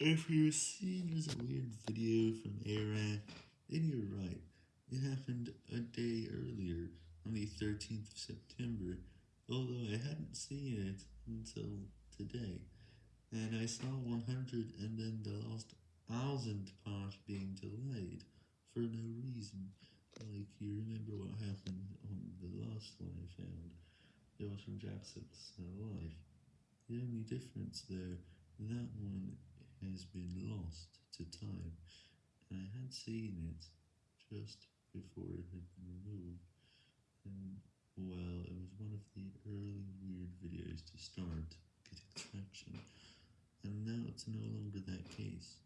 If you're seeing as a weird video from Iraq, then you're right. It happened a day earlier, on the 13th of September, although I hadn't seen it until today, and I saw 100 and then the last thousand part being delayed, for no reason, like you remember what happened on the last one I found, it was from Jackson's Life. The only difference there, that one has been lost to time, and I had seen it just before it had been removed, and well, it was one of the early weird videos to start getting traction, and now it's no longer that case.